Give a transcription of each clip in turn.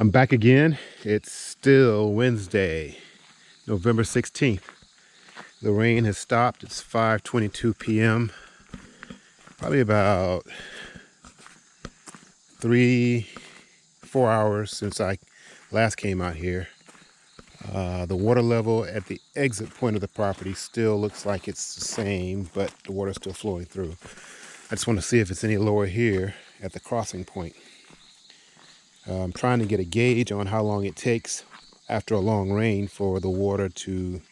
I'm back again. It's still Wednesday, November 16th. The rain has stopped. It's 5.22 p.m. Probably about three, four hours since I last came out here. Uh, the water level at the exit point of the property still looks like it's the same, but the water's still flowing through. I just want to see if it's any lower here at the crossing point. I'm trying to get a gauge on how long it takes after a long rain for the water to,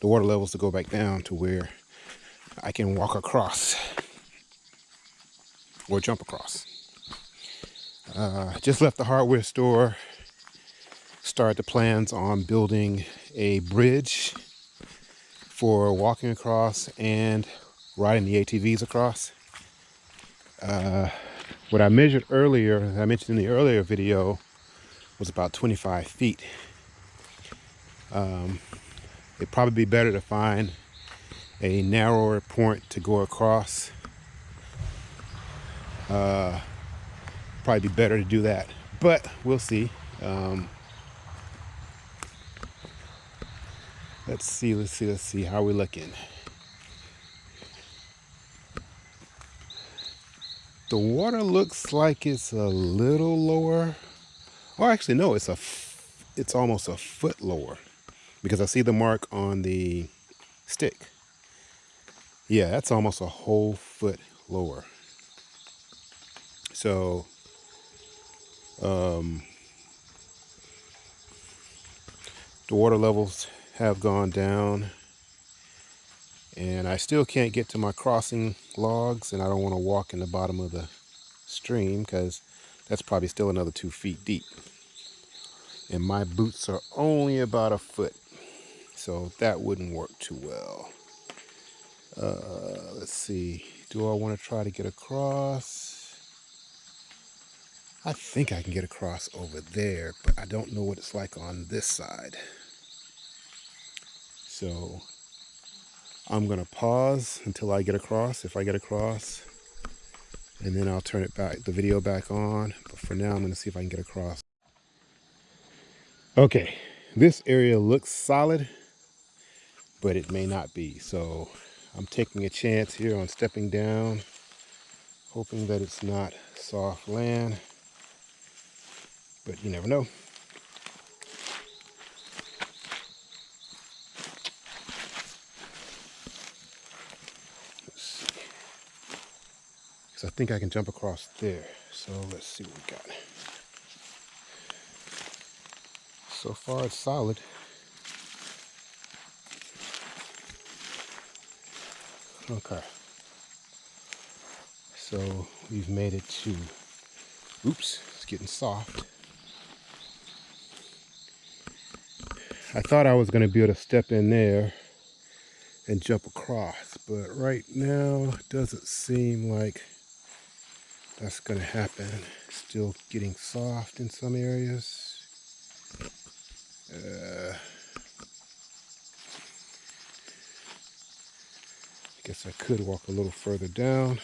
the water levels to go back down to where I can walk across or jump across. Uh, just left the hardware store start the plans on building a bridge for walking across and riding the ATVs across. Uh, what I measured earlier, I mentioned in the earlier video, was about 25 feet. Um, it'd probably be better to find a narrower point to go across. Uh, probably be better to do that, but we'll see. Um, Let's see, let's see, let's see. How we're looking? The water looks like it's a little lower. Oh, actually, no, it's a, it's almost a foot lower because I see the mark on the stick. Yeah, that's almost a whole foot lower. So, um, the water levels have gone down and I still can't get to my crossing logs and I don't want to walk in the bottom of the stream because that's probably still another two feet deep. And my boots are only about a foot so that wouldn't work too well. Uh, let's see do I want to try to get across? I think I can get across over there but I don't know what it's like on this side. So I'm going to pause until I get across, if I get across. And then I'll turn it back, the video back on. But for now, I'm going to see if I can get across. Okay, this area looks solid, but it may not be. So I'm taking a chance here on stepping down, hoping that it's not soft land. But you never know. Because I think I can jump across there. So let's see what we got. So far it's solid. Okay. So we've made it to, oops, it's getting soft. I thought I was going to be able to step in there and jump across, but right now it doesn't seem like that's going to happen. Still getting soft in some areas. Uh, I guess I could walk a little further down.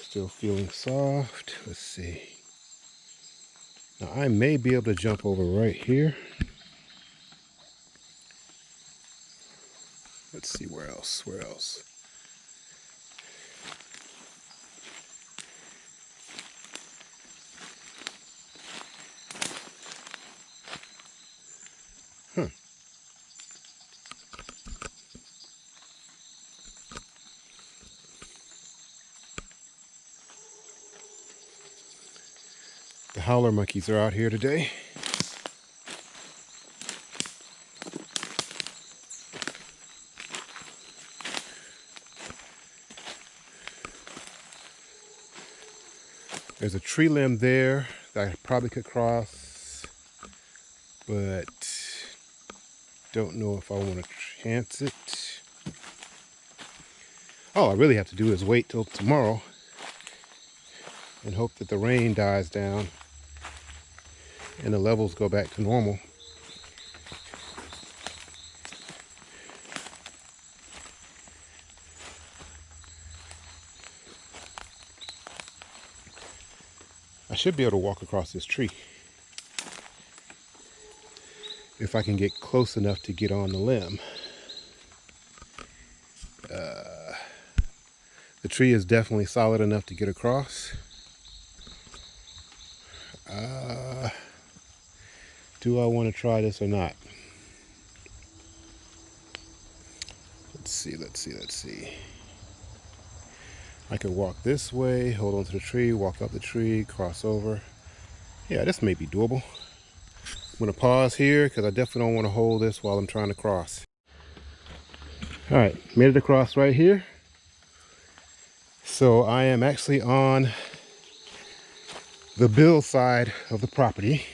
Still feeling soft. Let's see. Now I may be able to jump over right here. Let's see where else, where else. Howler monkeys are out here today. There's a tree limb there that I probably could cross, but don't know if I want to chance it. All I really have to do is wait till tomorrow and hope that the rain dies down and the levels go back to normal. I should be able to walk across this tree. If I can get close enough to get on the limb. Uh, the tree is definitely solid enough to get across. Do I want to try this or not? Let's see, let's see, let's see. I could walk this way, hold on to the tree, walk up the tree, cross over. Yeah, this may be doable. I'm gonna pause here because I definitely don't want to hold this while I'm trying to cross. All right, made it across right here. So I am actually on the bill side of the property.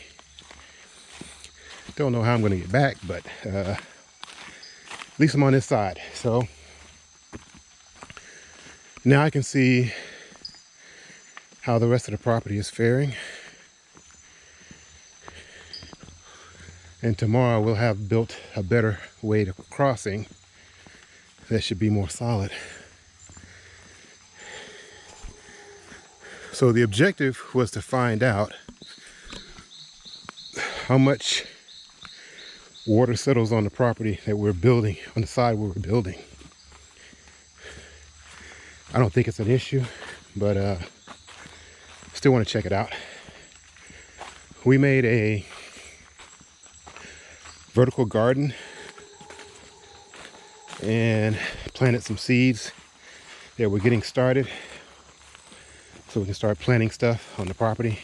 Don't know how I'm gonna get back, but uh, at least I'm on this side. So now I can see how the rest of the property is faring. And tomorrow we'll have built a better way to crossing that should be more solid. So the objective was to find out how much water settles on the property that we're building, on the side where we're building. I don't think it's an issue, but uh, still want to check it out. We made a vertical garden and planted some seeds that we're getting started so we can start planting stuff on the property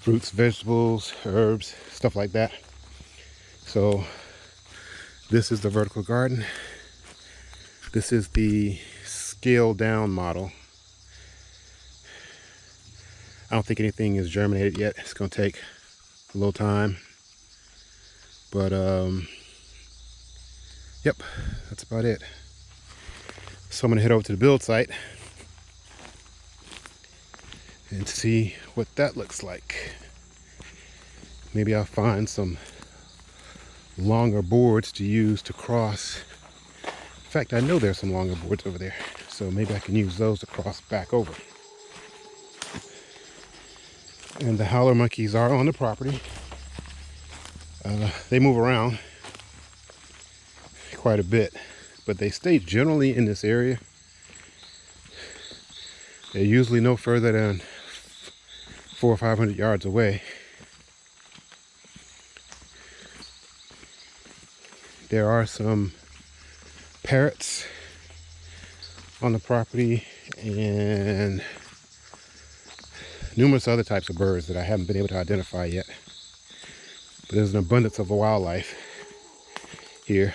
fruits vegetables herbs stuff like that so this is the vertical garden this is the scaled down model. I don't think anything is germinated yet. It's going to take a little time. But, um, yep, that's about it. So I'm to head over to the build site and see what that looks like. Maybe I'll find some longer boards to use to cross. In fact, I know there's some longer boards over there. So maybe I can use those to cross back over. And the howler monkeys are on the property. Uh, they move around quite a bit, but they stay generally in this area. They're usually no further than four or 500 yards away. There are some parrots on the property and numerous other types of birds that I haven't been able to identify yet. But there's an abundance of wildlife here.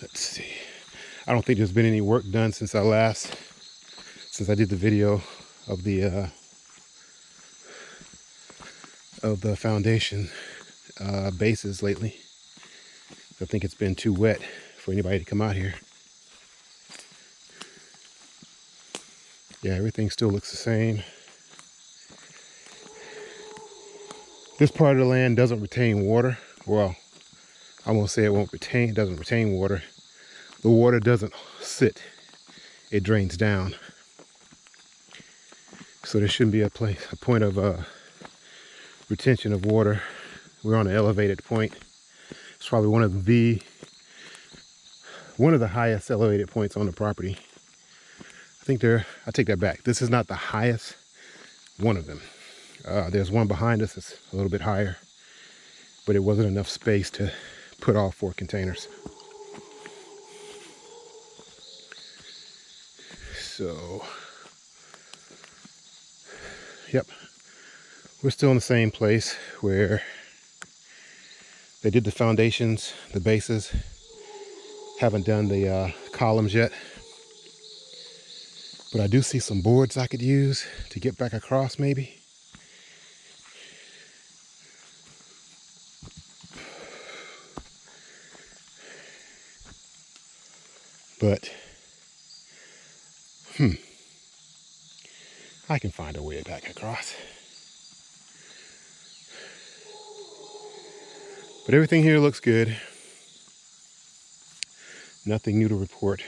Let's see. I don't think there's been any work done since I last, since I did the video of the uh, of the foundation uh, bases lately. I think it's been too wet for anybody to come out here. Yeah, everything still looks the same. This part of the land doesn't retain water. Well, I won't say it won't retain, it doesn't retain water. The water doesn't sit, it drains down. So there shouldn't be a place, a point of uh, retention of water. We're on an elevated point. It's probably one of the one of the highest elevated points on the property. I think they're, I take that back. This is not the highest, one of them. Uh, there's one behind us that's a little bit higher, but it wasn't enough space to put all four containers. So, yep, we're still in the same place where they did the foundations, the bases, haven't done the uh, columns yet. But I do see some boards I could use to get back across maybe. But, hmm, I can find a way back across. But everything here looks good. Nothing new to report.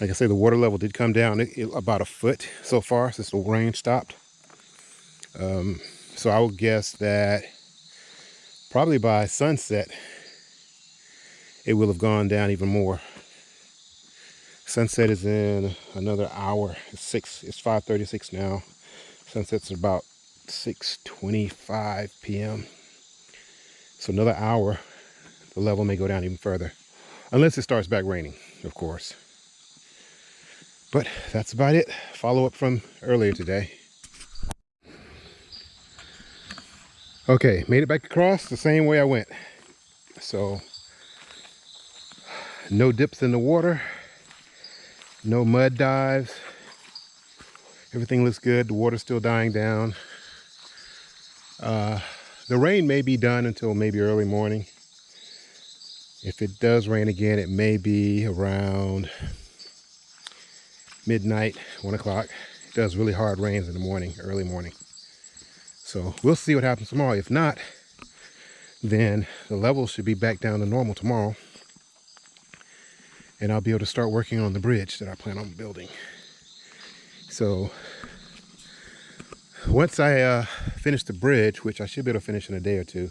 Like I say, the water level did come down it- it- about a foot so far since the rain stopped. Um, so I would guess that probably by sunset, it will have gone down even more. Sunset is in another hour. It's six. It's 5:36 now. Sunset's about 6:25 p.m. So another hour, the level may go down even further, unless it starts back raining, of course. But that's about it. Follow up from earlier today. Okay, made it back across the same way I went. So no dips in the water, no mud dives. Everything looks good. The water's still dying down. Uh, the rain may be done until maybe early morning. If it does rain again, it may be around midnight, one o'clock. It does really hard rains in the morning, early morning. So we'll see what happens tomorrow. If not, then the levels should be back down to normal tomorrow. And I'll be able to start working on the bridge that I plan on building. So once I uh, finish the bridge, which I should be able to finish in a day or two,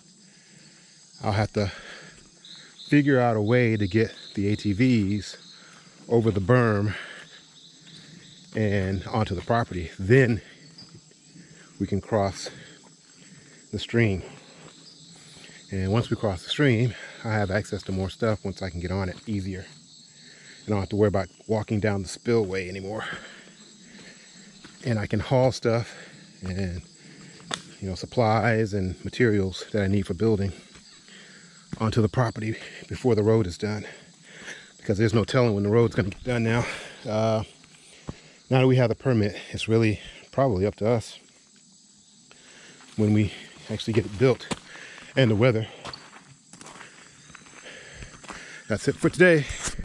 I'll have to figure out a way to get the ATVs over the berm and onto the property. Then we can cross the stream. And once we cross the stream, I have access to more stuff once I can get on it easier. And I don't have to worry about walking down the spillway anymore. And I can haul stuff and you know supplies and materials that I need for building onto the property before the road is done. Because there's no telling when the road's gonna get done now. Uh, now that we have the permit, it's really probably up to us when we actually get it built and the weather. That's it for today.